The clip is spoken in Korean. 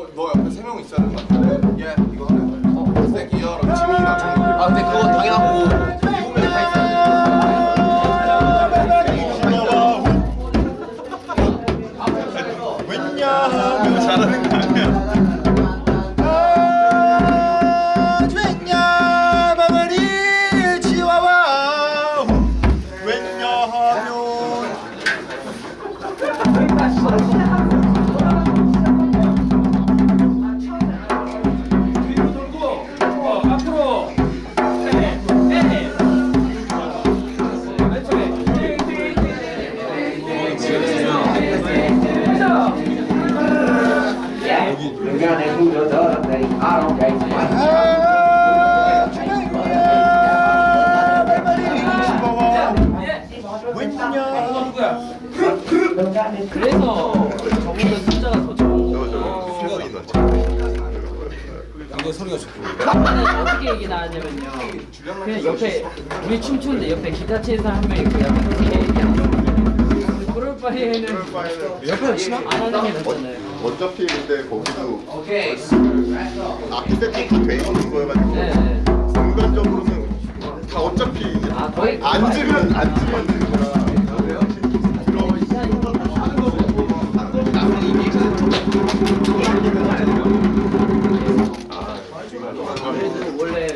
너, 너 옆에 세 명 있어야 되는 거 같은데? 얘 이거 하는 거야 새끼야 지민이랑 정국이 아 근데 있어야 왜냐하면 잘하는 거 아니야 누구야? 그래서 저보다 숫자가 더 적은 거. 이거 소리가 좋고 어떻게 얘기 나왔냐면요. 그냥 옆에 우리 춤추는데 옆에 기타 치는 사람 한 명이 있고 약간 바에는 옆에서 치나? 안 하는 게 낫잖아요 어차피 근데 거기도 오케이 아키텍트 돼 있는 거여가지고 네. 순간적으로는 다 어차피 아, 거의 앉으면 앉으면 되는 거라 원래